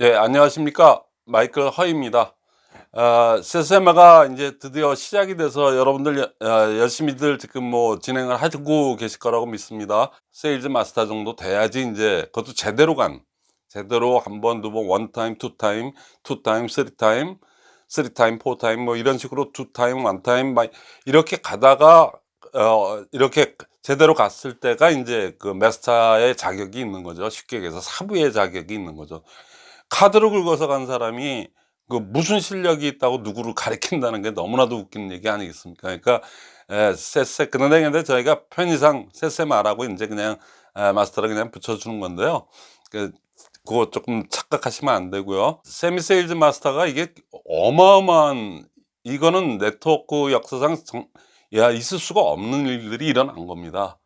예, 안녕하십니까. 마이클 허입니다. 아, 세세마가 이제 드디어 시작이 돼서 여러분들 여- 아, 열심히들 지금 뭐 진행을 하고 계실 거라고 믿습니다. sales master 정도 돼야지 이제 그것도 제대로 간 제대로 한 번, 두 번, one time, two time, two time, three time, three time, four time 뭐 이런 식으로 two time, one time 막 이렇게 가다가 어 이렇게 제대로 갔을 때가 이제 그 마스터의 자격이 있는 거죠. 쉽게 얘기해서 사부의 자격이 있는 거죠. 카드로 긁어서 간 사람이 그 무슨 실력이 있다고 누구를 가리킨다는 게 너무나도 웃긴 얘기 아니겠습니까? 그러니까 에, 세세 그런데 근데 저희가 편의상 세세마라고 이제 그냥 에, 마스터를 그냥 붙여주는 건데요. 그 그거 조금 착각하시면 안 되고요. semi sales master가 이게 어마어마한 이거는 네트워크 역사상 정, 야 있을 수가 없는 일들이 일어난 겁니다.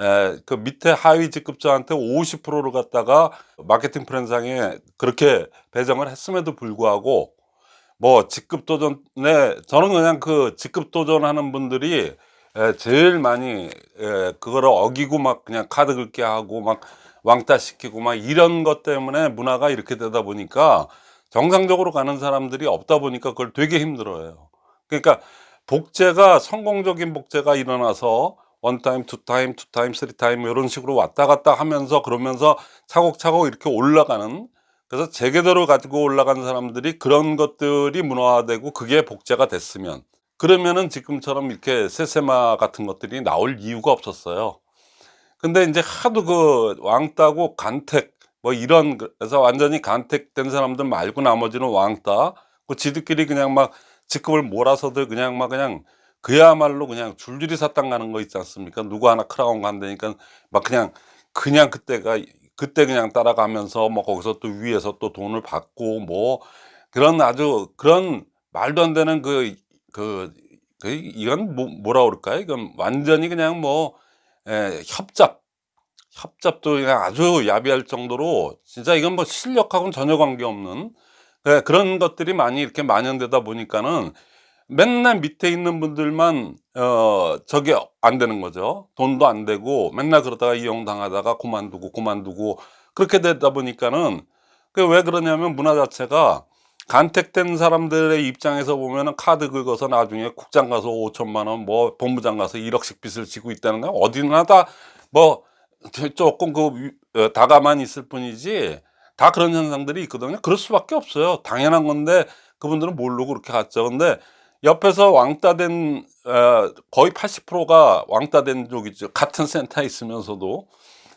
에, 그 밑에 하위 직급자한테 50%를 갖다가 마케팅 프랜상에 그렇게 배정을 했음에도 불구하고 뭐 직급 도전에 저는 그냥 그 직급 도전하는 분들이 에, 제일 많이 에, 그거를 어기고 막 그냥 카드 긁게 하고 막 왕따 시키고 막 이런 것 때문에 문화가 이렇게 되다 보니까 정상적으로 가는 사람들이 없다 보니까 그걸 되게 힘들어해요. 그러니까 복제가 성공적인 복제가 일어나서 원타임, 투타임, 투타임, 쓰리타임 이런 식으로 왔다 갔다 하면서 그러면서 차곡차곡 이렇게 올라가는 그래서 재계도를 가지고 올라간 사람들이 그런 것들이 문화화되고 그게 복제가 됐으면 그러면은 지금처럼 이렇게 세세마 같은 것들이 나올 이유가 없었어요. 근데 이제 하도 그 왕따고 간택 뭐 이런 그래서 완전히 간택된 사람들 말고 나머지는 왕따 그 지들끼리 그냥 막 직급을 몰아서들 그냥 막 그냥 그야말로 그냥 줄줄이 사탕 가는 거 있지 않습니까? 누구 하나 크라운 간다니까 막 그냥 그냥 그때가 그때 그냥 따라가면서 뭐 거기서 또 위에서 또 돈을 받고 뭐 그런 아주 그런 말도 안 되는 그 그 그 이건 뭐 뭐라 그럴까요? 이건 완전히 그냥 뭐예 협잡, 협잡도 그냥 아주 야비할 정도로 진짜 이건 뭐 실력하고는 전혀 관계없는 예 그런 것들이 많이 이렇게 만연되다 보니까는 맨날 밑에 있는 분들만 어 저게 안 되는 거죠. 돈도 안 되고 맨날 그러다가 이용당하다가 그만두고, 그만두고 그렇게 되다 보니까는 그왜 그러냐면 문화 자체가 간택된 사람들의 입장에서 보면은 카드 긁어서 나중에 국장 가서 5천만 원, 뭐 본부장 가서 1억씩 빚을 지고 있다는 건 어디나 다 뭐 조금 그 위- 어, 다가만 있을 뿐이지 다 그런 현상들이 있거든요. 그럴 수밖에 없어요. 당연한 건데 그분들은 모르고 그렇게 갔죠. 근데 옆에서 왕따 된 어, 거의 80%가 왕따 된 쪽이죠. 같은 센터에 있으면서도.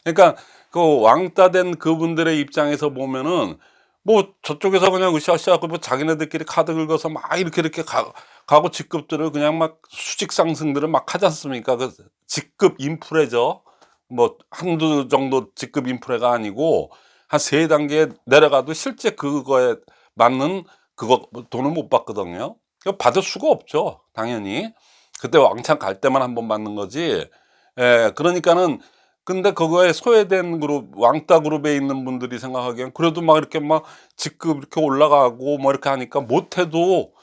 그러니까 그 왕따 된 그분들의 입장에서 보면은 뭐 저쪽에서 그냥 으쌰으쌰 그뭐 자기네들끼리 카드 긁어서 막 이렇게 이렇게 가, 가고 직급들을 그냥 막 수직 상승들을 막 하지 않습니까? 그 직급 인프레죠. 뭐 한두 정도 직급 인프레가 아니고 한 세 단계 내려가도 실제 그거에 맞는 그거 돈을 못 받거든요. 그 받을 수가 없죠. 당연히. 그때 왕창 갈 때만 한 번 받는 거지. 예, 그러니까는 근데 그거에 소외된 그룹, 왕따 그룹에 있는 분들이 생각하기엔 그래도 막 이렇게 막 직급 이렇게 올라가고 뭐 이렇게 하니까 못해도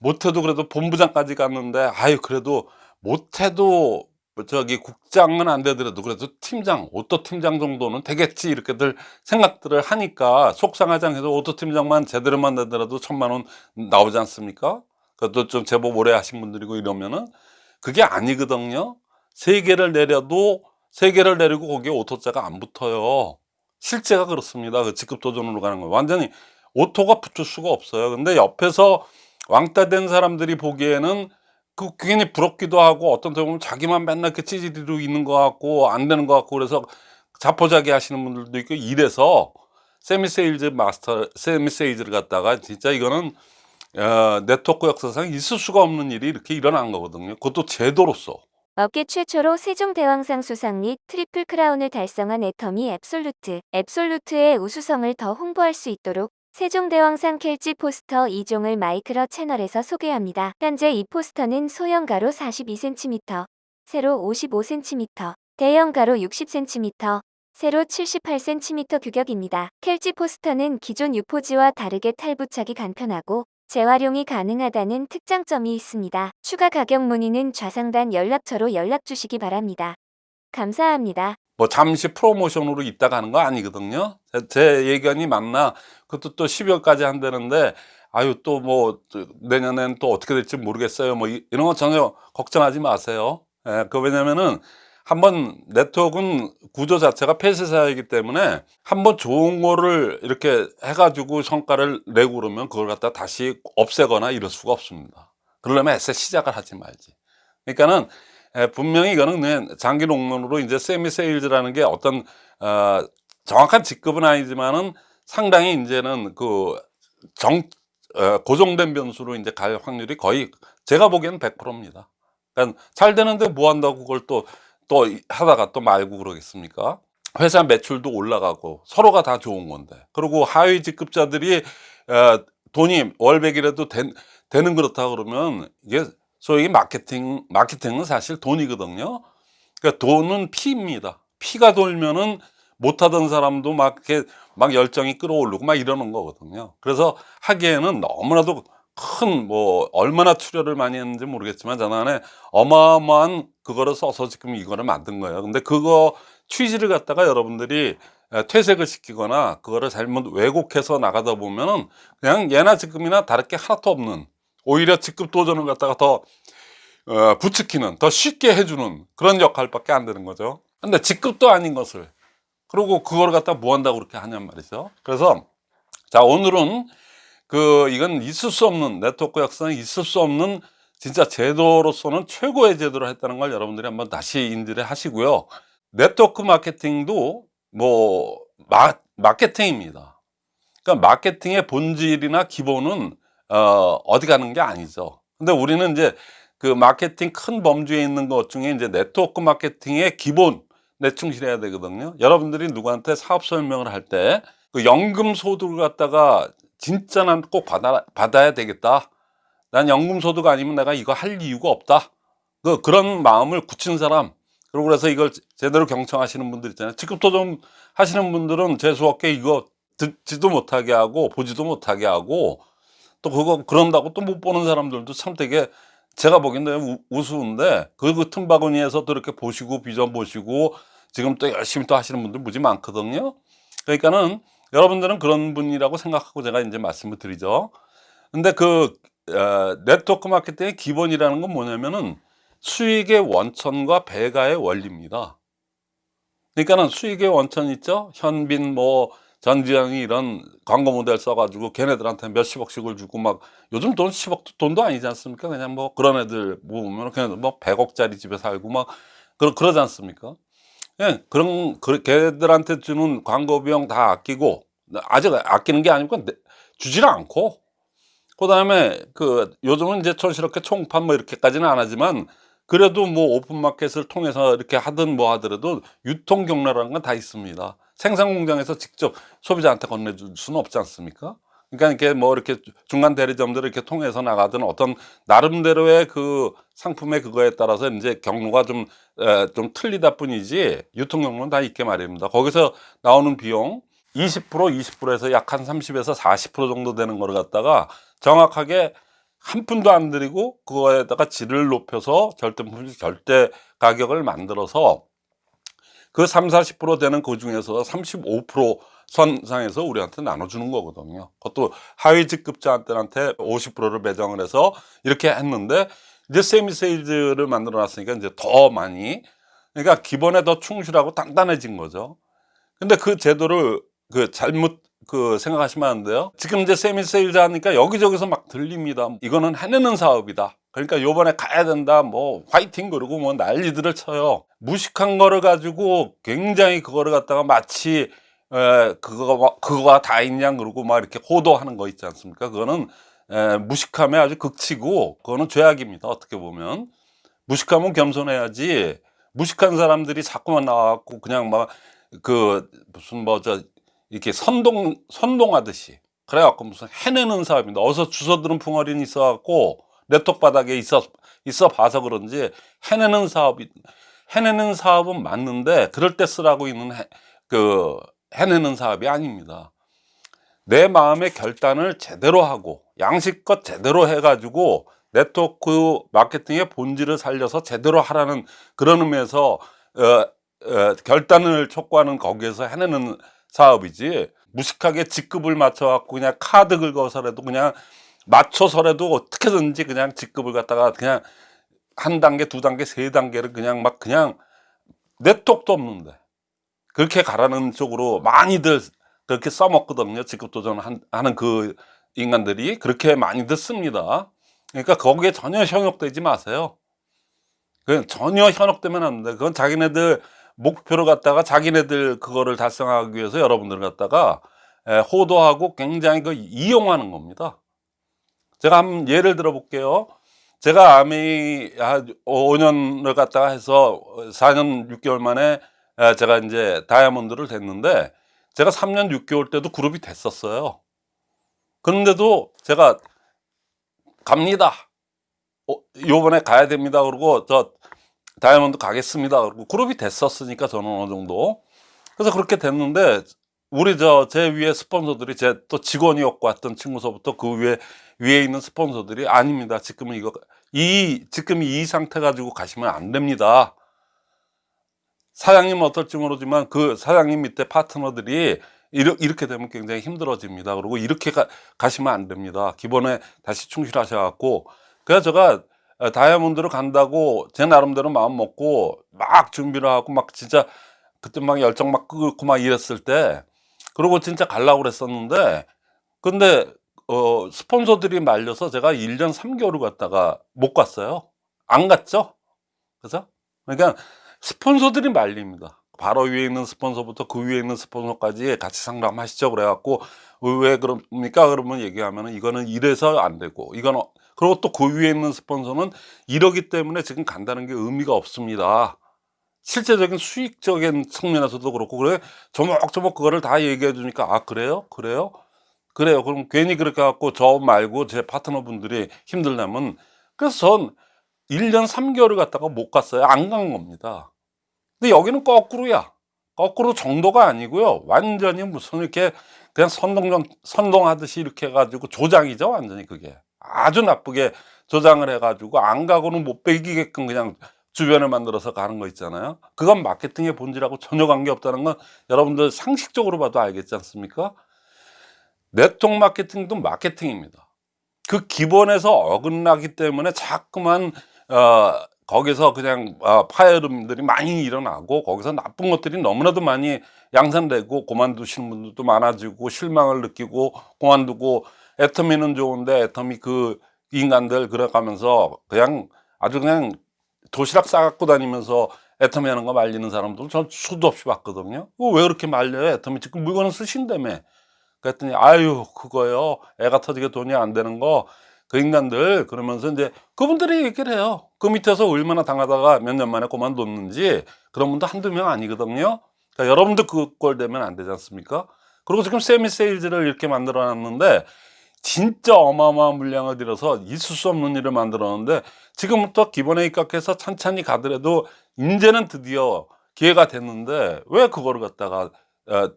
못해도 그래도 본부장까지 갔는데 아유 그래도 못해도 뭐 저기 국장은 안 되더라도 그래도 팀장, auto 팀장 정도는 되겠지 이렇게들 생각들을 하니까 속상하지 않게도 auto 팀장만 제대로만 되더라도 천만 원 나오지 않습니까? 그것도 좀 제법 오래 하신 분들이고 이러면은 그게 아니거든요. 세 개를 내려도 세 개를 내리고 거기에 auto 자가 안 붙어요. 실제가 그렇습니다. 그 직급 도전으로 가는 거 완전히 auto가 붙을 수가 없어요. 근데 옆에서 왕따 된 사람들이 보기에는 그 괜히 부럽기도 하고 어떤 데 보면 자기만 맨날 그 찌질이로 있는 것 같고 안 되는 것 같고 그래서 자포자기 하시는 분들도 있고 이래서 semi sales master semi sales를 갖다가 진짜 이거는 어, 네트워크 역사상 있을 수가 없는 일이 이렇게 일어난 거거든요. 그것도 제도로서. 업계 최초로 세종대왕상 수상 및 triple crown을 달성한 애터미 앱솔루트. 앱솔루트의 우수성을 더 홍보할 수 있도록 세종대왕상 켈지 포스터 2종을 마이크로 채널에서 소개합니다. 현재 이 포스터는 소형 가로 42cm, 세로 55cm, 대형 가로 60cm, 세로 78cm 규격입니다. 켈지 포스터는 기존 유포지와 다르게 탈부착이 간편하고 재활용이 가능하다는 특장점이 있습니다. 추가 가격 문의는 좌상단 연락처로 연락 주시기 바랍니다. 감사합니다. 뭐 잠시 프로모션으로 있다가 하는 거 아니거든요. 제, 제 예견이 맞나? 그것도 또 12월까지 한다는데 아유 또 뭐 내년엔 또 어떻게 될지 모르겠어요. 뭐 이- 이런 거 전혀 걱정하지 마세요. 예, 그 왜냐면은 한번 네트워크는 구조 자체가 폐쇄사이기 때문에 한번 좋은 거를 이렇게 해가지고 성과를 내고 그러면 그걸 갖다 다시 없애거나 이럴 수가 없습니다. 그러려면 애써 시작을 하지 말지. 그러니까는 에, 분명히 이거는 장기 롱런으로 이제 세미 세일즈라는 게 어떤 어, 정확한 직급은 아니지만은 상당히 이제는 그 정 어, 고정된 변수로 이제 갈 확률이 거의 제가 보기에는 100%입니다. 그러니까 잘 되는데 뭐 한다고 그걸 또 또 하다가 또 말고 그러겠습니까? 회사 매출도 올라가고 서로가 다 좋은 건데 그리고 하위 직급자들이 어, 돈이 월백이라도 된, 되는 그렇다 그러면 이게 소위 마케팅 마케팅은 사실 돈이거든요. 그러니까 돈은 피입니다. 피가 돌면은 못하던 사람도 막 이렇게 막 열정이 끌어오르고 막 이러는 거거든요. 그래서 하기에는 너무나도 큰 뭐 얼마나 투자를 많이 했는지 모르겠지만 저는 어마어마한 그거를 써서 지금 이거를 만든 거예요. 근데 그거 취지를 갖다가 여러분들이 에, 퇴색을 시키거나 그거를 잘못 왜곡해서 나가다 보면은 그냥 예나 지금이나 다를 게 하나도 없는 오히려 직급 도전을 갖다가 더 어, 부추기는 더 쉽게 해주는 그런 역할밖에 안 되는 거죠. 근데 직급도 아닌 것을 그리고 그걸 갖다 뭐 한다고 그렇게 하냔 말이죠. 그래서 자 오늘은 그 이건 있을 수 없는 네트워크 역사는 있을 수 없는 진짜 제도로서는 최고의 제도를 했다는 걸 여러분들이 한번 다시 인지를 하시고요. 네트워크 마케팅도 뭐 마, 마케팅입니다. 그러니까 마케팅의 본질이나 기본은 어, 어디 가는 게 아니죠. 근데 우리는 이제 그 마케팅 큰 범주에 있는 것 중에 이제 네트워크 마케팅의 기본 내 충실해야 되거든요. 여러분들이 누구한테 사업 설명을 할 때 그 연금 소득을 갖다가 진짜 난 꼭 받아, 받아야 되겠다. 난 연금 소득 아니면 내가 이거 할 이유가 없다. 그 그런 마음을 굳힌 사람. 그리고 그래서 이걸 제대로 경청하시는 분들 있잖아요. 직급도 좀 하시는 분들은 재수없게 이거 듣지도 못하게 하고 보지도 못하게 하고 또 그거 그런다고 또 못 보는 사람들도 참 되게 제가 보기엔 우- 우스운데 그, 그 틈바구니에서 또 이렇게 보시고 비전 보시고 지금 또 열심히 또 하시는 분들 무지 많거든요. 그러니까는 여러분들은 그런 분이라고 생각하고 제가 이제 말씀을 드리죠. 근데 그 어, 네트워크 마케팅의 기본이라는 건 뭐냐면은 수익의 원천과 배가의 원리입니다. 그러니까는 수익의 원천 있죠? 현빈 뭐 전지현이 이런 광고 모델 써가지고 걔네들한테 몇십억씩을 주고 막 요즘 돈 10억 돈도 아니지 않습니까? 그냥 뭐 그런 애들 모으면 그냥 뭐 100억짜리 집에 살고 막 그러, 그러지 않습니까? 예, 그런 그 걔들한테 주는 광고 비용 다 아끼고 아직 아끼는 게 아니고 내- 주질 않고 그 다음에 그 요즘은 이제 촌스럽게 총판 뭐 이렇게까지는 안 하지만 그래도 뭐 오픈마켓을 통해서 이렇게 하든 뭐 하더라도 유통 경로라는 건 다 있습니다. 생산 공장에서 직접 소비자한테 건네줄 수는 없지 않습니까? 그러니까 이렇게 뭐 이렇게 중간 대리점들을 이렇게 통해서 나가든 어떤 나름대로의 그 상품의 그거에 따라서 이제 경로가 좀, 에, 좀 틀리다 뿐이지 유통 경로는 다 있게 마련입니다. 거기서 나오는 비용 20% 20%에서 약 한 30에서 40% 정도 되는 거를 갖다가 정확하게 한 푼도 안 들이고 그거에다가 질을 높여서 절대품 절대 가격을 만들어서 그 3, 40% 되는 그 중에서 35% 선상에서 우리한테 나눠주는 거거든요. 그것도 하위 직급자한테 50%를 배정을 해서 이렇게 했는데 이제 semi sales를 만들어 놨으니까 이제 더 많이 그러니까 기본에 더 충실하고 단단해진 거죠. 근데 그 제도를 그 잘못 그 생각하시면 안 돼요. 지금 이제 semi sales 하니까 여기저기서 막 들립니다. 이거는 해내는 사업이다. 그러니까 요번에 가야 된다. 뭐 화이팅 그러고 뭐 난리들을 쳐요. 무식한 거를 가지고 굉장히 그거를 갖다가 마치 에, 그거가 그거가 다 있냐 그러고 막 이렇게 호도하는 거 있지 않습니까? 그거는 에, 무식함의 아주 극치고 그거는 죄악입니다. 어떻게 보면 무식하면 겸손해야지. 무식한 사람들이 자꾸만 나와갖고 그냥 막 그 무슨 뭐 저 이렇게 선동 선동하듯이 그래갖고 무슨 해내는 사업입니다. 어서 주워들은 풍어리는 있어갖고 네트워크 바닥에 있어 있어 봐서 그런지 해내는 사업이 해내는 사업은 맞는데 그럴 때 쓰라고 있는 해, 그 해내는 사업이 아닙니다. 내 마음의 결단을 제대로 하고 양식껏 제대로 해가지고 네트워크 마케팅의 본질을 살려서 제대로 하라는 그런 의미에서 어, 어, 결단을 촉구하는 거기에서 해내는 사업이지 무식하게 직급을 맞춰갖고 그냥 카드 긁어서라도 그냥 맞춰서라도 어떻게든지 그냥 직급을 갖다가 그냥 한 단계 두 단계 세 단계를 그냥 막 그냥 내톡도 없는데 그렇게 가라는 쪽으로 많이들 그렇게 써먹거든요 직급 도전하는 그 인간들이 그렇게 많이들 씁니다 그러니까 거기에 전혀 현혹되지 마세요 그 전혀 현혹되면 안 돼. 그건 자기네들 목표를 갖다가 자기네들 그거를 달성하기 위해서 여러분들 갖다가 에, 호도하고 굉장히 그 이용하는 겁니다. 제가 한 예를 들어 볼게요. 제가 아미 한 5년을 갖다가 해서 4년 6개월 만에 에, 제가 이제 다이아몬드를 됐는데 제가 3년 6개월 때도 그룹이 됐었어요. 그런데도 제가 갑니다. 어, 요번에 가야 됩니다. 그러고 저 다이아몬드 가겠습니다. 그리고 그룹이 됐었으니까 저는 어느 정도. 그래서 그렇게 됐는데 우리 저 제 위에 스폰서들이 제 또 직원이었고 왔던 친구서부터 그 위에 위에 있는 스폰서들이 아닙니다. 지금은 이거 이 지금 이 상태 가지고 가시면 안 됩니다. 사장님은 어떨지 모르지만 그 사장님 밑에 파트너들이 이렇게, 되면 굉장히 힘들어집니다. 그리고 이렇게 가, 가시면 안 됩니다. 기본에 다시 충실하셔 갖고 그래서 제가 어, 다이아몬드를 간다고 제 나름대로 마음 먹고 막 준비를 하고 막 진짜 그때 막 열정 막 끄고 막 이랬을 때 그리고 진짜 가려고 그랬었는데 근데 어 스폰서들이 말려서 제가 1년 3개월을 갔다가 못 갔어요 안 갔죠 그래서 그러니까 스폰서들이 말립니다. 바로 위에 있는 스폰서부터 그 위에 있는 스폰서까지 같이 상담하시죠. 그래갖고 왜 그럽니까? 그러면 얘기하면 이거는 이래서 안 되고 이건 어- 그리고 또 그 위에 있는 스폰서는 이러기 때문에 지금 간다는 게 의미가 없습니다. 실제적인 수익적인 측면에서도 그렇고 그래? 조목조목 그거를 다 얘기해 주니까 아 그래요? 그래요? 그래요. 그럼 괜히 그렇게 갖고 저 말고 제 파트너 분들이 힘들다면 그래서 전 1년 3개월을 갔다가 못 갔어요. 안 간 겁니다 근데 여기는 거꾸로야. 거꾸로 정도가 아니고요. 완전히 무슨 이렇게 그냥 선동 선동하듯이 이렇게 해가지고 조장이죠 완전히 그게. 아주 나쁘게 조장을 해가지고 안 가고는 못 빼기게끔 그냥 주변을 만들어서 가는 거 있잖아요. 그건 마케팅의 본질하고 전혀 관계없다는 건 여러분들 상식적으로 봐도 알겠지 않습니까? 네트워크 마케팅도 마케팅입니다. 그 기본에서 어긋나기 때문에 자꾸만 어, 거기서 그냥 어, 파열음들이 많이 일어나고 거기서 나쁜 것들이 너무나도 많이 양산되고 그만두시는 분들도 많아지고 실망을 느끼고 그만두고 애터미는 좋은데 애터미 그 인간들 그래가면서 그냥 아주 그냥 도시락 싸갖고 다니면서 애터미 하는 거 말리는 사람들 전 수도 없이 봤거든요. 왜 그렇게 말려요? 애터미 지금 물건을 쓰신다며. 그랬더니 아유 그거요. 애가 터지게 돈이 안 되는 거 그 인간들 그러면서 이제 그분들이 얘기를 해요. 그 밑에서 얼마나 당하다가 몇 년 만에 그만뒀는지 그런 분도 한두 명 아니거든요. 그러니까 여러분도 그꼴 되면 안 되지 않습니까? 그리고 지금 세미 세일즈를 이렇게 만들어 놨는데 진짜 어마어마한 물량을 들여서 있을 수 없는 일을 만들었는데 지금부터 기본에 입각해서 천천히 가더라도 이제는 드디어 기회가 됐는데 왜 그거를 갖다가 어,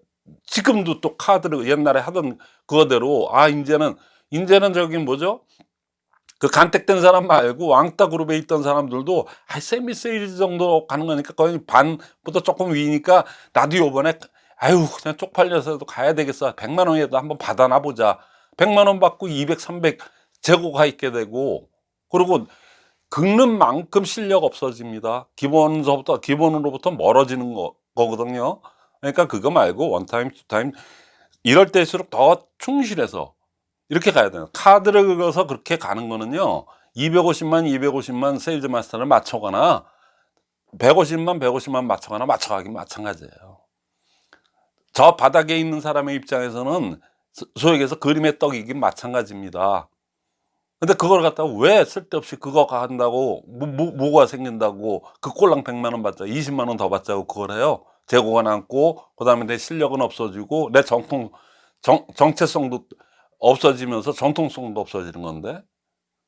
지금도 또 카드를 옛날에 하던 그거대로 아 이제는 이제는 저기 뭐죠 그 간택된 사람 말고 왕따 그룹에 있던 사람들도 아 세미 세일 정도 가는 거니까 거의 반보다 조금 위니까 나도 요번에 아유 그냥 쪽팔려서도 가야 되겠어. 100만 원이라도 한번 받아나 보자. 100만 원 받고 200 300 재고가 있게 되고. 그리고 긁는 만큼 실력 없어집니다. 기본서부터 기본으로부터 멀어지는 거, 거거든요. 그러니까 그거 말고 one time two time 이럴 때일수록 더 충실해서 이렇게 가야 돼요. 카드를 긁어서 그렇게 가는 거는요 250만 250만 세일즈 마스터를 맞춰가나 150만 150만 맞춰가나 맞춰가긴 마찬가지예요. 저 바닥에 있는 사람의 입장에서는 소- 소위 얘기해서 그림의 떡이긴 마찬가지입니다. 근데 그걸 갖다가 왜 쓸데없이 그거 한다고 뭐, 뭐, 뭐가 생긴다고 그 꼴랑 100만 원 받자 20만 원 더 받자고 그걸 해요? 재고가 남고 그 다음에 내 실력은 없어지고 내 정통 정, 정체성도 없어지면서 정통성도 없어지는 건데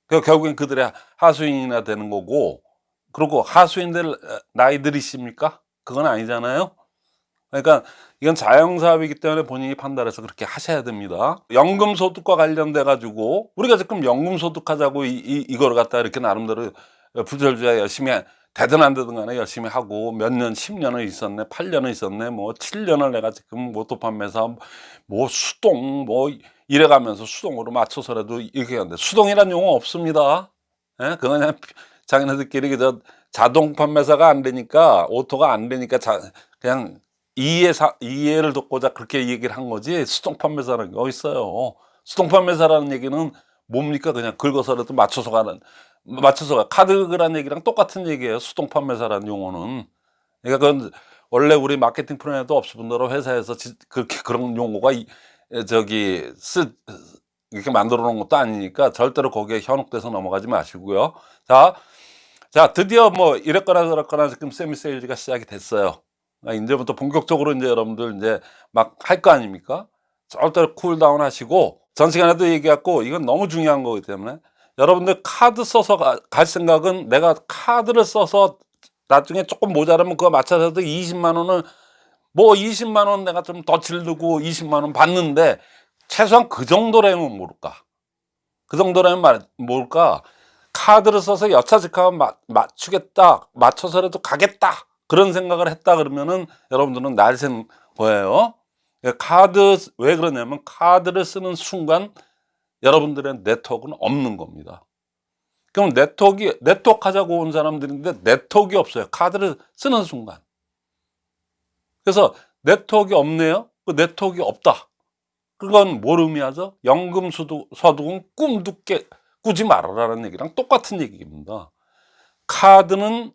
그 결국엔 그들의 하수인이나 되는 거고 그리고 하수인들 나이 들이십니까? 그건 아니잖아요 그러니까 이건 자영사업이기 때문에 본인이 판단해서 그렇게 하셔야 됩니다 연금소득과 관련돼 가지고 우리가 지금 연금소득 하자고 이, 이, 이거를 갖다 이렇게 나름대로 부절주야 열심히 되든 안 되든 간에 열심히 하고 몇 년, 10년을 있었네, 8년을 있었네, 뭐 7년을 내가 지금 모토 판매사 뭐 수동 뭐 이래가면서 수동으로 맞춰서라도 이렇게 하는데 수동이란 용어 없습니다. 예? 그건 그냥 자기네들끼리 그저 자동 판매사가 안 되니까 auto가 안 되니까 자, 그냥 이해 사, 이해를 돕고자 그렇게 얘기를 한 거지 수동 판매사라는 게 어디 있어요. 수동 판매사라는 얘기는 뭡니까 그냥 긁어서라도 맞춰서 가는 맞춰서 가 카드라는 얘기랑 똑같은 얘기예요. 수동 판매사라는 용어는 그러니까 그건 원래 우리 마케팅 프로그램에도 없을 뿐더러 회사에서 지- 그렇게 그런 용어가 이- 에, 저기 쓰 이렇게 만들어 놓은 것도 아니니까 절대로 거기에 현혹돼서 넘어가지 마시고요. 자, 자 드디어 뭐 이랬거나 저랬거나 지금 semi sales가 시작이 됐어요. 그러니까 이제부터 본격적으로 이제 여러분들 이제 막 할 거 아닙니까? 절대로 cool down 하시고 전 시간에도 얘기했고 이건 너무 중요한 거기 때문에 여러분들 카드 써서 가- 갈 생각은 내가 카드를 써서 나중에 조금 모자라면 그거 맞춰서도 20만 원을 뭐 20만 원 내가 좀 더 질르고 20만 원 받는데 최소한 그 정도라면 모를까? 그 정도라면 말, 뭘까? 카드를 써서 여차직하면 마- 맞추겠다 맞춰서라도 가겠다 그런 생각을 했다 그러면은 여러분들은 날샌 거예요? 그러니까 카드 왜 그러냐면 카드를 쓰는 순간 여러분들의 네트워크는 없는 겁니다. 그럼 네트워크 네트워크 하자고 온 사람들인데 네트워크가 없어요. 카드를 쓰는 순간 그래서 네트워크가 없네요 그 네트워크가 없다 그건 뭘 의미하죠? 연금 소득, 소득은 꿈도 깨, 꾸지 말아라는 얘기랑 똑같은 얘기입니다. 카드는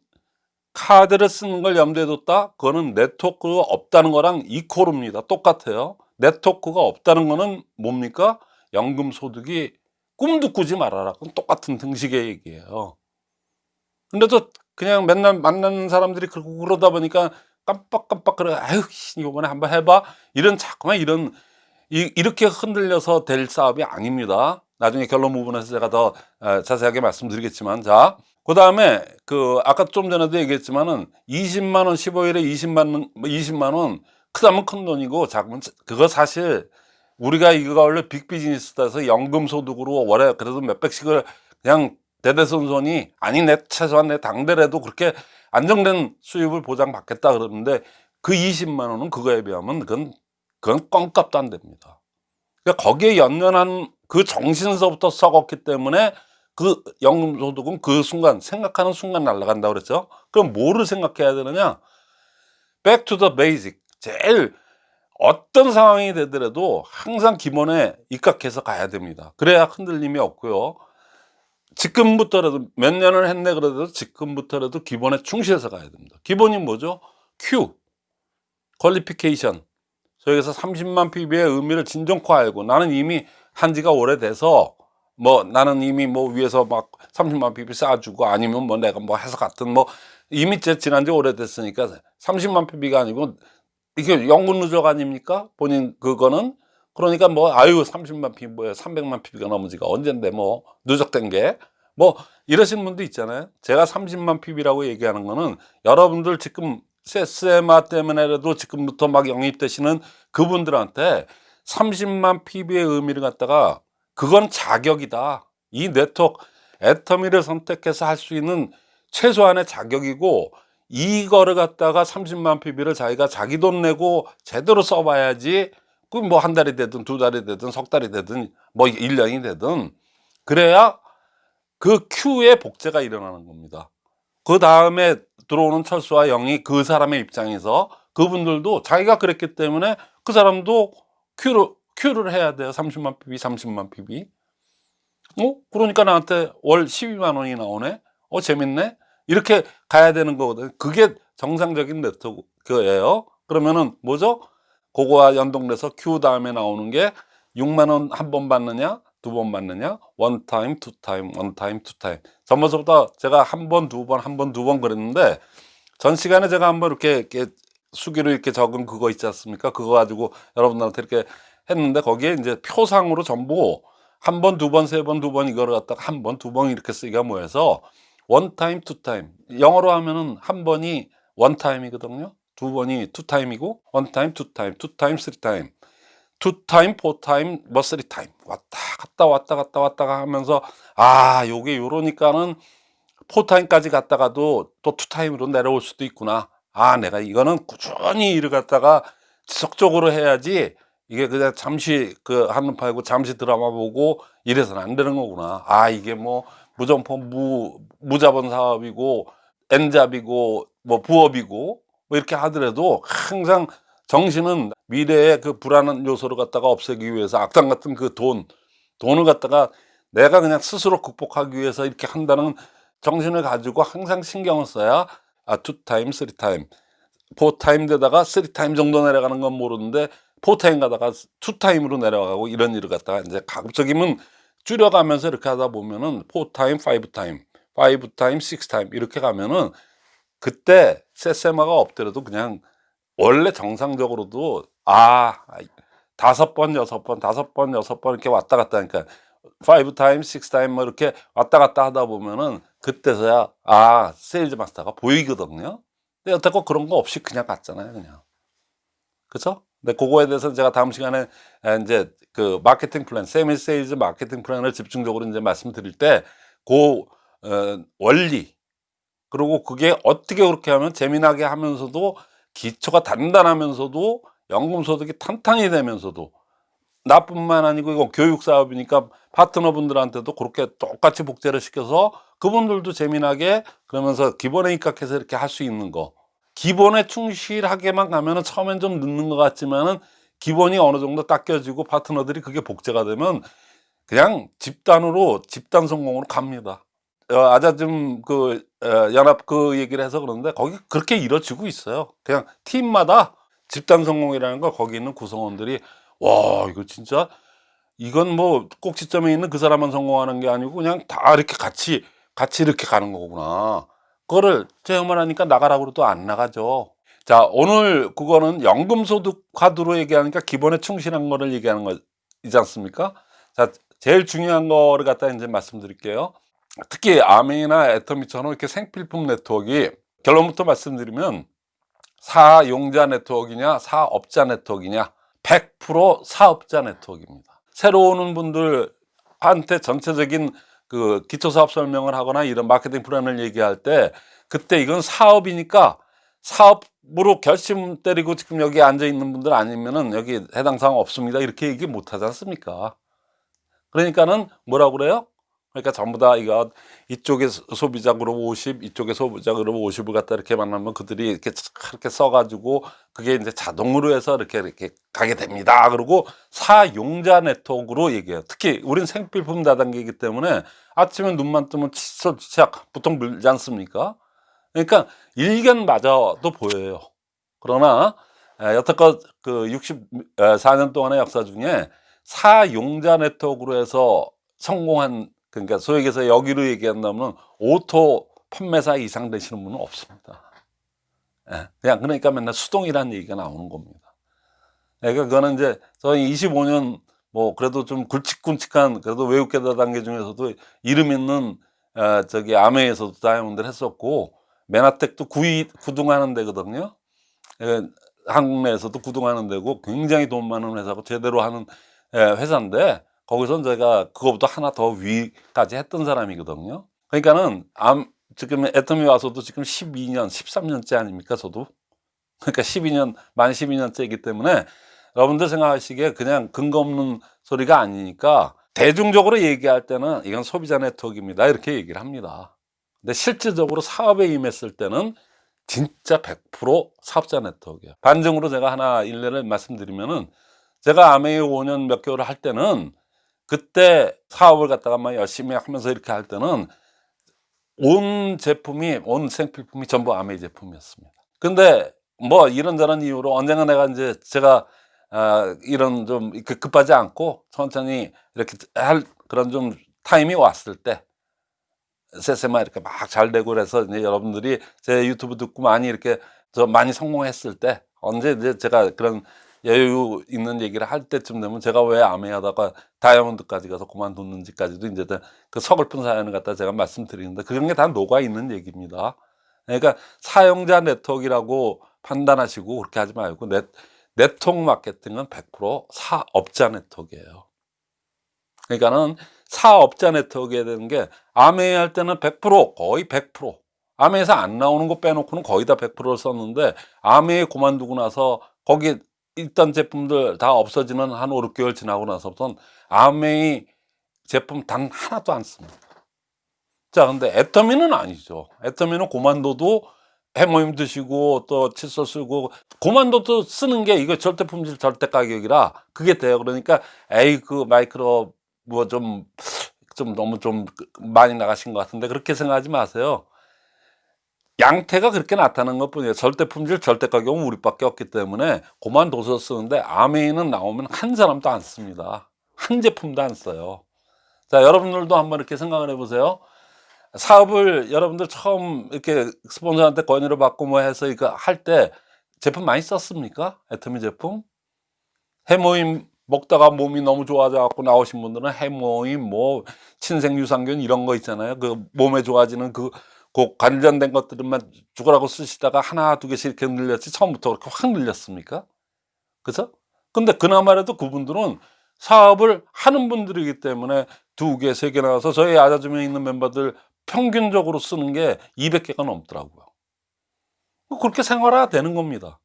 카드를 쓰는 걸 염두에 뒀다? 그거는 네트워크가 없다는 거랑 이코르입니다. 똑같아요. 네트워크가 없다는 거는 뭡니까? 연금 소득이 꿈도 꾸지 말아라. 그건 똑같은 등식의 얘기예요. 근데도 그냥 맨날 만나는 사람들이 그러다 보니까 깜빡깜빡 그래. 아유, 씨, 이번에 한번 해봐. 이런 자꾸만 이런 이, 이렇게 흔들려서 될 사업이 아닙니다. 나중에 결론 부분에서 제가 더 어, 자세하게 말씀드리겠지만, 자, 그 다음에 그 아까 좀 전에도 얘기했지만은 20만 원 15일에 20만 원, 20만 원 크다면 큰 돈이고 작으면 그거 사실 우리가 이거 원래 빅 비즈니스다 해서 연금 소득으로 월에 그래도 몇백씩을 그냥 대대손손이 아니 내 최소한 내 당대라도 그렇게 안정된 수입을 보장받겠다 그러는데 그 20만 원은 그거에 비하면 그건 그건 껌값도 안 됩니다. 그러니까 거기에 연연한 그 정신서부터 썩었기 때문에 그 연금소득은 그 순간 생각하는 순간 날아간다고 그랬죠. 그럼 뭐를 생각해야 되느냐? Back to the basic. 제일 어떤 상황이 되더라도 항상 기본에 입각해서 가야 됩니다. 그래야 흔들림이 없고요. 지금부터라도 몇 년을 했네 그래도 지금부터라도 기본에 충실해서 가야 됩니다. 기본이 뭐죠? Q, 퀄리피케이션. 저기서 30만 PB의 의미를 진정코 알고 나는 이미 한 지가 오래돼서 뭐 나는 이미 뭐 위에서 막 30만 PB 쌓아주고 아니면 뭐 내가 뭐 해서 같은 뭐 이미 제 지난 지 오래됐으니까 30만 PB가 아니고 이게 연금 누적 아닙니까? 본인 그거는 그러니까 뭐 아유 30만 PB 뭐야 300만 PB가 넘어지가 언젠데 뭐 누적된 게 뭐 이러신 분도 있잖아요. 제가 30만 PB라고 얘기하는 거는 여러분들 지금 세스마 때문에라도 지금부터 막 영입되시는 그분들한테 30만 PB의 의미를 갖다가 그건 자격이다. 이 네트워크 애터미를 선택해서 할 수 있는 최소한의 자격이고 이거를 갖다가 30만 PB를 자기가 자기 돈 내고 제대로 써봐야지 그뭐한 달이 되든 두 달이 되든 석 달이 되든 뭐 1년이 되든 그래야 그 큐의 복제가 일어나는 겁니다. 그 다음에 들어오는 철수와 영이 그 사람의 입장에서 그분들도 자기가 그랬기 때문에 그 사람도 큐를, 큐를 해야 돼요. 30만 PB, 30만 PB. 어? 그러니까 나한테 월 12만 원이 나오네? 어, 재밌네? 이렇게 가야 되는 거거든요. 그게 정상적인 네트워크예요. 그러면은 뭐죠? 그거와 연동돼서 큐 다음에 나오는 게 6만 원 한 번 받느냐? 두 번 받느냐? one time, two time, one time, two time. 전번서부터 제가 한 번, 두 번, 한 번, 두 번 그랬는데 전 시간에 제가 한번 이렇게, 이렇게 수기로 이렇게 적은 그거 있지 않습니까? 그거 가지고 여러분들한테 이렇게 했는데 거기에 이제 표상으로 전부 한 번, 두 번, 세 번, 두 번 이거를 갖다가 한 번, 두 번 이렇게 쓰기가 모여서 one time, two time. 영어로 하면은 한 번이 one time이거든요. 두 번이 two time이고 one time, time. two time, four time, 뭐 time 왔다 갔다 왔다 갔다 왔다 하면서 아 요게 요러니까는 four time까지 갔다가도 또 two time으로 내려올 수도 있구나. 아, 내가 이거는 꾸준히 일을 갖다가 지속적으로 해야지 이게 그냥 잠시 그 한눈 팔고 잠시 드라마 보고 이래서는 안 되는 거구나. 아, 이게 뭐 무점포 무, 무자본 사업이고 N잡이고 뭐 부업이고 뭐 이렇게 하더라도 항상 정신은 미래의 그 불안한 요소를 갖다가 없애기 위해서 악당 같은 그 돈, 돈을 갖다가 내가 그냥 스스로 극복하기 위해서 이렇게 한다는 정신을 가지고 항상 신경을 써야 아, two time, three time, four time 되다가 time 정도 내려가는 건 모르는데 four time 가다가 two time으로 내려가고 이런 일을 갖다가 이제 가급적이면 줄여가면서 이렇게 하다 보면은 five time, six time 이렇게 가면은 그때 세세마가 없더라도 그냥 원래 정상적으로도 아 다섯 번 여섯 번 다섯 번 여섯 번 이렇게 왔다 갔다 하니까 five time six time 뭐 이렇게 왔다 갔다 하다 보면은 그때서야 아 세일즈 마스터가 보이거든요 근데 여태껏 그런 거 없이 그냥 갔잖아요 그냥 그쵸? 근데 그거에 대해서 제가 다음 시간에 에, 이제 그 마케팅 플랜 semi sales 마케팅 플랜을 집중적으로 이제 말씀드릴 때 그 어, 원리 그리고 그게 어떻게 그렇게 하면 재미나게 하면서도 기초가 단단하면서도 연금 소득이 탄탄히 되면서도 나뿐만 아니고 이거 교육 사업이니까 파트너분들한테도 그렇게 똑같이 복제를 시켜서 그분들도 재미나게 그러면서 기본에 입각해서 이렇게 할 수 있는 거 기본에 충실하게만 가면은 처음엔 좀 늦는 것 같지만은 기본이 어느 정도 닦여지고 파트너들이 그게 복제가 되면 그냥 집단으로 집단 성공으로 갑니다. 어, 아자즘 그 어, 연합 그 얘기를 해서 그러는데 거기 그렇게 이루어지고 있어요. 그냥 팀마다 집단 성공이라는 거 거기 있는 구성원들이 와 이거 진짜 이건 뭐 꼭지점에 있는 그 사람만 성공하는 게 아니고 그냥 다 이렇게 같이 같이 이렇게 가는 거구나. 그거를 체험을 하니까 나가라고 해도 안 나가죠. 자 오늘 그거는 연금소득 카드로 얘기하니까 기본에 충실한 거를 얘기하는 거이지 않습니까? 자 제일 중요한 거를 갖다 이제 말씀드릴게요. 특히 암웨이나 애터미처럼 이렇게 생필품 네트워크가 결론부터 말씀드리면 사용자 네트워크냐 사업자 네트워크냐 100% 사업자 네트워크입니다. 새로 오는 분들한테 전체적인 그 기초 사업 설명을 하거나 이런 마케팅 플랜을 얘기할 때 그때 이건 사업이니까 사업으로 결심 때리고 지금 여기 앉아 있는 분들 아니면은 여기 해당 사항 없습니다. 이렇게 얘기 못 하지 않습니까? 그러니까는 뭐라고 그래요? 그러니까 전부 다 이거 이쪽에 소비자 그룹 50, 이쪽에 소비자 그룹 50을 갖다 이렇게 만나면 그들이 이렇게 그렇게 써가지고 그게 이제 자동으로 해서 이렇게 이렇게 가게 됩니다. 그리고 사용자 네트워크로 얘기해요. 특히 우린 생필품 다단계이기 때문에 아침에 눈만 뜨면 칫솔 치약 보통 물지 않습니까? 그러니까 일견 맞아도 보여요. 그러나 에, 여태껏 그 64년 동안의 역사 중에 사용자 네트워크로 해서 성공한 그러니까 소위 얘기해서 여기로 얘기한다면 auto 판매사 이상 되시는 분은 없습니다. 예, 그냥 그러니까 맨날 수동이라는 얘기가 나오는 겁니다. 그러니까 그거는 이제 저희 25년 뭐 그래도 좀 굵직굵직한 그래도 외국계다 단계 중에서도 이름 있는 어, 저기 아메에서도 다이아몬드를 했었고 메나텍도 구이 구둥하는 데거든요. 예, 한국 내에서도 구둥하는 데고 굉장히 돈 많은 회사고 제대로 하는 예, 회사인데 거기서 제가 그거보다 하나 더 위까지 했던 사람이거든요. 그러니까는 암, 지금 애터미 와서도 지금 12년, 13년째 아닙니까, 저도? 그러니까 12년, 만 12년째이기 때문에 여러분들 생각하시기에 그냥 근거 없는 소리가 아니니까 대중적으로 얘기할 때는 이건 소비자 네트워크입니다. 이렇게 얘기를 합니다. 근데 실질적으로 사업에 임했을 때는 진짜 100% 사업자 네트워크예요. 반증으로 제가 하나 일례를 말씀드리면은 제가 아메이 5년 몇 개월 할 때는 그때 사업을 갖다가 막 열심히 하면서 이렇게 할 때는 온 제품이 온 생필품이 전부 아메이 제품이었습니다. 근데 뭐 이런저런 이유로 언젠가 내가 이제 제가 아, 이런 좀 급- 급하지 않고 천천히 이렇게 할 그런 좀 타임이 왔을 때 세세마 이렇게 막 잘 되고 그래서 이제 여러분들이 제 유튜브 듣고 많이 이렇게 저 많이 성공했을 때 언제 이제 제가 그런 여유 있는 얘기를 할 때쯤 되면 제가 왜 아메 하다가 다이아몬드까지 가서 그만뒀는지까지도 이제 다그 서글픈 사연을 갖다 제가 말씀드리는데 그런 게 다 녹아 있는 얘기입니다. 그러니까 사용자 네트워크라고 판단하시고 그렇게 하지 말고 네, 네트워크 마케팅은 100% 사업자 네트워크예요. 그러니까는 사업자 네트워크에 되는 게 아메이 할 때는 100% 거의 100% 아메이에서 안 나오는 거 빼놓고는 거의 다 100%를 썼는데 아메이 그만두고 나서 거기 있던 제품들 다 없어지는 한 5, 6개월 지나고 나서부터는 아메이 제품 단 하나도 안 씁니다. 자, 근데 애터미는 아니죠. 애터미는 고만도도 해모임 드시고 또 칫솔 쓰고 고만도도 쓰는 게 이거 절대 품질 절대 가격이라 그게 돼요. 그러니까 에이 그 마이크로 뭐 좀 좀 너무 좀 많이 나가신 것 같은데 그렇게 생각하지 마세요. 양태가 그렇게 나타나는 것 뿐이에요. 절대 품질, 절대 가격은 우리밖에 없기 때문에 고만 도서 쓰는데 아메이는 나오면 한 사람도 안 씁니다. 한 제품도 안 써요. 자, 여러분들도 한번 이렇게 생각을 해보세요. 사업을 여러분들 처음 이렇게 스폰서한테 권유를 받고 뭐 해서 이거 할 때 제품 많이 썼습니까? 애터미 제품? 해모임 먹다가 몸이 너무 좋아져 갖고 나오신 분들은 해모임 뭐 친생 유산균 이런 거 있잖아요. 그 몸에 좋아지는 그, 그 관련된 것들만 죽으라고 쓰시다가 하나 두 개씩 이렇게 늘렸지 처음부터 그렇게 확 늘렸습니까? 그죠? 근데 그나마라도 그분들은 사업을 하는 분들이기 때문에 두 개, 세 개 나와서 저희 아자줌에 있는 멤버들 평균적으로 쓰는 게 200개가 넘더라고요. 그렇게 생활화 되는 겁니다.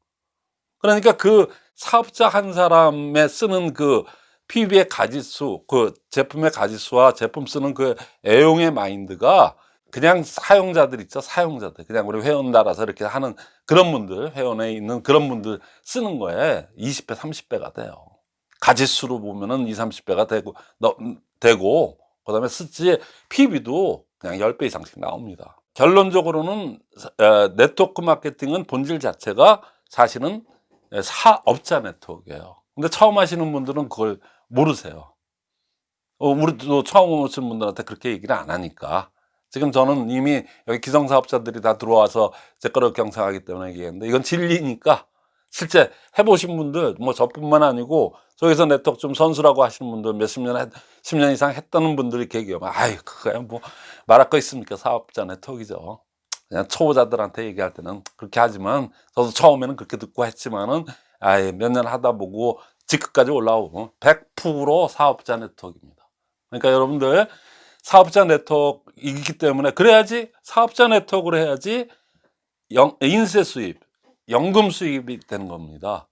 그러니까 그 사업자 한 사람의 쓰는 그 PB의 가지수, 그 제품의 가지수와 제품 쓰는 그 애용의 마인드가 그냥 사용자들 있죠. 사용자들. 그냥 우리 회원 달아서 이렇게 하는 그런 분들, 회원에 있는 그런 분들 쓰는 거에 20배, 30배가 돼요. 가지수로 보면은 20, 30배가 되고, 너, 되고, 그 다음에 쓰지, PB도 그냥 10배 이상씩 나옵니다. 결론적으로는 어, 네트워크 마케팅은 본질 자체가 사실은 사업자 네트워크예요. 근데 처음 하시는 분들은 그걸 모르세요. 어, 우리도 처음 오신 분들한테 그렇게 얘기를 안 하니까. 지금 저는 이미 여기 기성사업자들이 다 들어와서 제 거를 경상하기 때문에 얘기했는데 이건 진리니까 실제 해보신 분들 뭐 저뿐만 아니고 저기서 네트워크 좀 선수라고 하시는 분들 몇십 년, 했, 10년 이상 했다는 분들이 계기하면 아이 그거야 뭐 말할 거 있습니까? 사업자 네트워크죠. 그냥 초보자들한테 얘기할 때는 그렇게 하지만 저도 처음에는 그렇게 듣고 했지만은 아예 몇 년 하다 보고 직급까지 올라오고 100% 사업자 네트워크입니다. 그러니까 여러분들 사업자 네트워크이기 때문에 그래야지 사업자 네트워크를 해야지 영, 인세 수입 연금 수입이 되는 겁니다.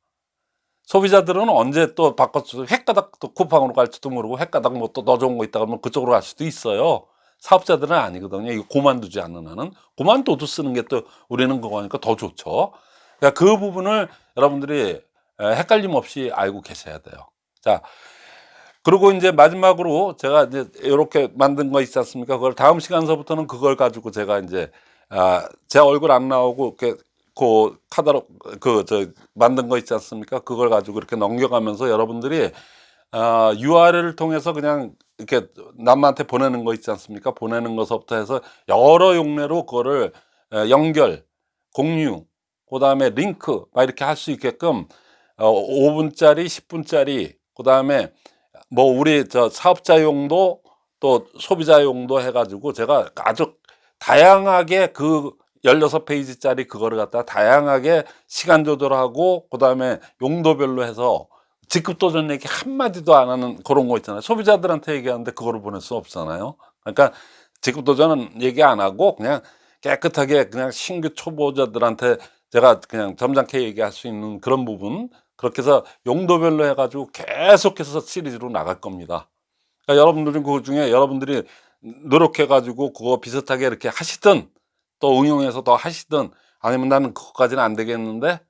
소비자들은 언제 또 바꿔서 횟가닥 또 쿠팡으로 갈지도 모르고 횟가닥 뭐또더 좋은 거 있다 그러면 그쪽으로 갈 수도 있어요. 사업자들은 아니거든요. 이거 고만두지 않는 한은 고만둬도 쓰는 게 또 우리는 그거니까 더 좋죠. 그러니까 그 부분을 여러분들이 헷갈림 없이 알고 계셔야 돼요. 자, 그리고 이제 마지막으로 제가 이제 이렇게 만든 거 있지 않습니까? 그걸 다음 시간서부터는 그걸 가지고 제가 이제 아, 제 얼굴 안 나오고 이렇게 그 카다로 그 저 만든 거 있지 않습니까? 그걸 가지고 이렇게 넘겨가면서 여러분들이 아, URL을 통해서 그냥 이렇게 남한테 보내는 거 있지 않습니까? 보내는 것부터 해서 여러 용례로 그거를 에, 연결, 공유, 그 다음에 링크 막 이렇게 할 수 있게끔 어, 5분짜리, 10분짜리, 그 다음에 뭐 우리 저 사업자용도 또 소비자용도 해가지고 제가 아주 다양하게 그 16페이지짜리 그거를 갖다 다양하게 시간 조절하고 그 다음에 용도별로 해서 직급 도전 얘기 한마디도 안 하는 그런 거 있잖아요. 소비자들한테 얘기하는데 그거를 보낼 수 없잖아요. 그러니까 직급 도전은 얘기 안 하고 그냥 깨끗하게 그냥 신규 초보자들한테 제가 그냥 점잖게 얘기할 수 있는 그런 부분 그렇게 해서 용도별로 해가지고 계속해서 시리즈로 나갈 겁니다. 그러니까 여러분들은 그 중에 여러분들이 노력해가지고 그거 비슷하게 이렇게 하시든 또 응용해서 더 하시든 아니면 나는 그것까지는 안 되겠는데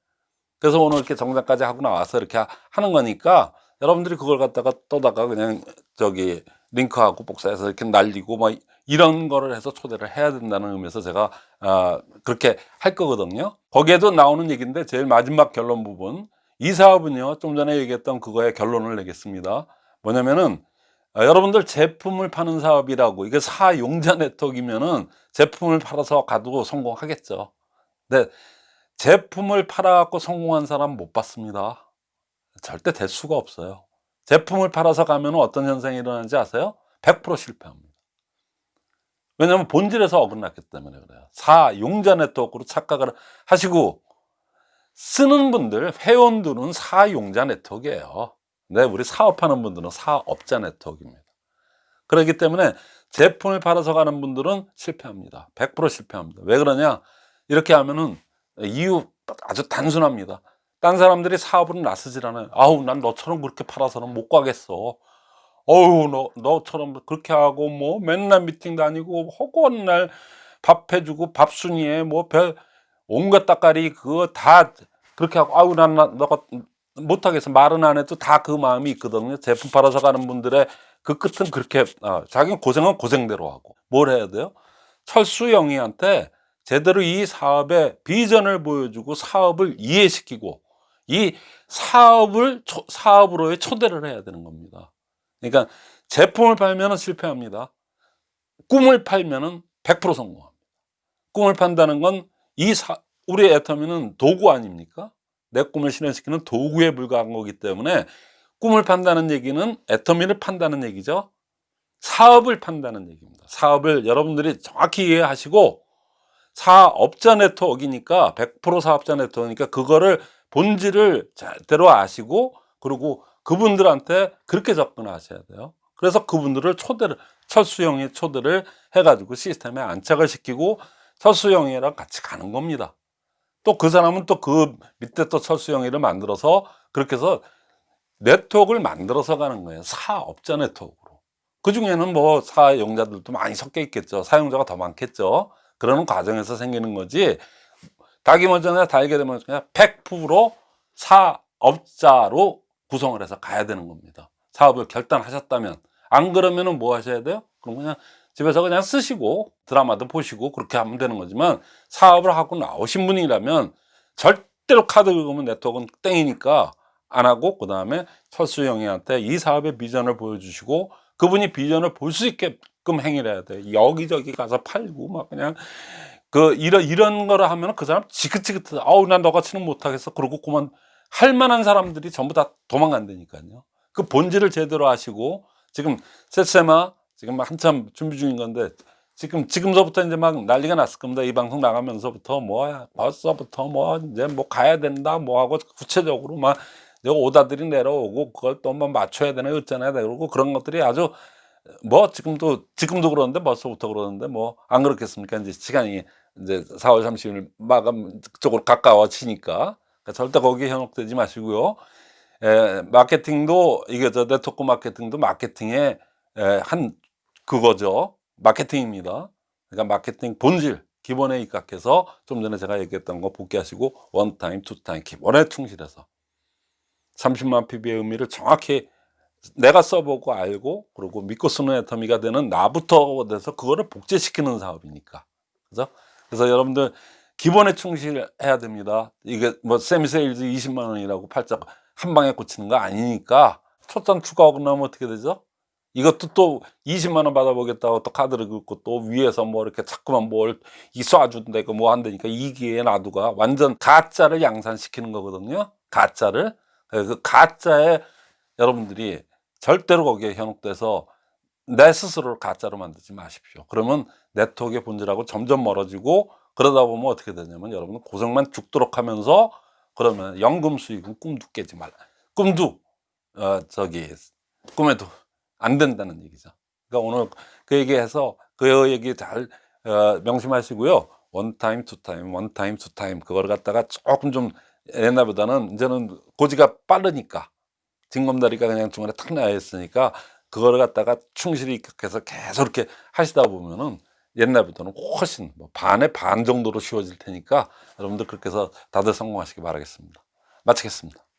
그래서 오늘 이렇게 정상까지 하고 나와서 이렇게 하는 거니까 여러분들이 그걸 갖다가 떠다가 그냥 저기 링크하고 복사해서 이렇게 날리고 뭐 이런 거를 해서 초대를 해야 된다는 의미에서 제가 아 그렇게 할 거거든요 거기에도 나오는 얘기인데 제일 마지막 결론 부분 이 사업은요 좀 전에 얘기했던 그거의 결론을 내겠습니다 뭐냐면은 아, 여러분들 제품을 파는 사업이라고 이게 사용자 네트워크이면은 제품을 팔아서 가도 성공하겠죠. 근데 제품을 팔아갖고 성공한 사람 못 봤습니다. 절대 될 수가 없어요. 제품을 팔아서 가면 어떤 현상이 일어나는지 아세요? 100% 실패합니다. 왜냐하면 본질에서 어긋났기 때문에 그래요. 사용자 네트워크로 착각을 하시고 쓰는 분들, 회원들은 사용자 네트워크예요. 네, 우리 사업하는 분들은 사업자 네트워크입니다. 그렇기 때문에 제품을 팔아서 가는 분들은 실패합니다. 100% 실패합니다. 왜 그러냐? 이렇게 하면은 이유 아주 단순합니다. 딴 사람들이 사업을 나서질 않아요. 아우, 난 너처럼 그렇게 팔아서는 못 가겠어. 어우, 너, 너처럼 그렇게 하고, 뭐, 맨날 미팅 다니고, 허구한 날 밥 해주고, 밥 순위에 뭐, 별, 온갖 따까리 그거 다 그렇게 하고, 아우, 난, 나, 너가 못하겠어. 말은 안 해도 다 그 마음이 있거든요. 제품 팔아서 가는 분들의 그 끝은 그렇게, 아, 자기는 고생은 고생대로 하고. 뭘 해야 돼요? 철수 영희한테 제대로 이 사업의 비전을 보여주고 사업을 이해시키고 이 사업을 초- 사업으로의 초대를 해야 되는 겁니다. 그러니까 제품을 팔면 실패합니다. 꿈을 팔면 100% 성공합니다. 꿈을 판다는 건 이 우리 애터미는 도구 아닙니까? 내 꿈을 실현시키는 도구에 불과한 거기 때문에 꿈을 판다는 얘기는 애터미를 판다는 얘기죠. 사업을 판다는 얘기입니다. 사업을 여러분들이 정확히 이해하시고 사업자 네트워크이니까 100% 사업자 네트워크니까 그거를 본질을 제대로 아시고 그리고 그분들한테 그렇게 접근하셔야 돼요. 그래서 그분들을 초대를 철수형의 초대를 해가지고 시스템에 안착을 시키고 철수형이랑 같이 가는 겁니다. 또 그 사람은 또 그 밑에 또 철수형이를 만들어서 그렇게 해서 네트워크를 만들어서 가는 거예요. 사업자 네트워크로. 그 중에는 뭐 사용자들도 많이 섞여 있겠죠. 사용자가 더 많겠죠. 그러는 과정에서 생기는 거지. 닭이 먼저냐 달게 되면 그냥 100% 사업자로 구성을 해서 가야 되는 겁니다. 사업을 결단하셨다면 안 그러면은 뭐 하셔야 돼요? 그럼 그냥 집에서 그냥 쓰시고 드라마도 보시고 그렇게 하면 되는 거지만 사업을 하고 나오신 분이라면 절대로 카드 긁으면 네트워크는 땡이니까 안 하고 그 다음에 철수 형이한테 이 사업의 비전을 보여주시고 그분이 비전을 볼 수 있게끔 행위를 해야 돼. 여기저기 가서 팔고 막 그냥 그 이런 이런 거를 하면 그 사람 지긋지긋해. 아우 난 너같이는 못하겠어. 그러고 그만 할 만한 사람들이 전부 다 도망간다니까요. 그 본질을 제대로 아시고 지금 세세마 지금 막 한참 준비 중인 건데 지금 지금서부터 이제 막 난리가 났을 겁니다. 이 방송 나가면서부터 뭐야 벌써부터 뭐 이제 뭐 가야 된다 뭐 하고 구체적으로 막 여기 오더들이 내려오고 그걸 또 뭐 맞춰야 되나 어쩌나 그러고 그런 것들이 아주 뭐 지금도 지금도 그러는데 벌써부터 그러는데 뭐 안 그렇겠습니까? 이제 시간이 이제 4월 30일 마감 쪽으로 가까워지니까 그러니까 절대 거기에 현혹되지 마시고요. 에, 마케팅도 이게 저 네트워크 마케팅도 마케팅의 에, 한 그거죠. 마케팅입니다. 그러니까 마케팅 본질 기본에 입각해서 좀 전에 제가 얘기했던 거 복기하시고 one time, two time 기본에 충실해서 30만 PB의 의미를 정확히 내가 써보고 알고 그리고 믿고 쓰는 애터미가 되는 나부터 돼서 그거를 복제시키는 사업이니까 그죠? 그래서 여러분들 기본에 충실해야 됩니다. 이게 뭐 세미세일즈 20만 원이라고 팔짝 한 방에 꽂히는 거 아니니까 초점 추가하고 나면 어떻게 되죠? 이것도 또 20만 원 받아보겠다고 또 카드를 긁고 또 위에서 뭐 이렇게 자꾸만 뭘 이 쏴준다고 뭐 한다니까 이 기회에 놔두가 완전 가짜를 양산시키는 거거든요. 가짜를 그 가짜에 여러분들이 절대로 거기에 현혹돼서 내 스스로를 가짜로 만들지 마십시오. 그러면 네트워크의 본질하고 점점 멀어지고 그러다 보면 어떻게 되냐면 여러분은 고생만 죽도록 하면서 그러면 연금 수익은 꿈도 깨지 말라. 꿈도 어 저기 꿈에도 안 된다는 얘기죠. 그러니까 오늘 그 얘기해서 그 얘기 잘 어, 명심하시고요. one time, two time, one time, two time 그걸 갖다가 조금 좀 옛날보다는 이제는 고지가 빠르니까 징검다리가 그냥 중간에 탁 나와 있으니까 그걸 갖다가 충실히 입각해서 계속 이렇게 하시다 보면은 옛날보다는 훨씬 뭐 반의 반 정도로 쉬워질 테니까 여러분들 그렇게 해서 다들 성공하시기 바라겠습니다. 마치겠습니다.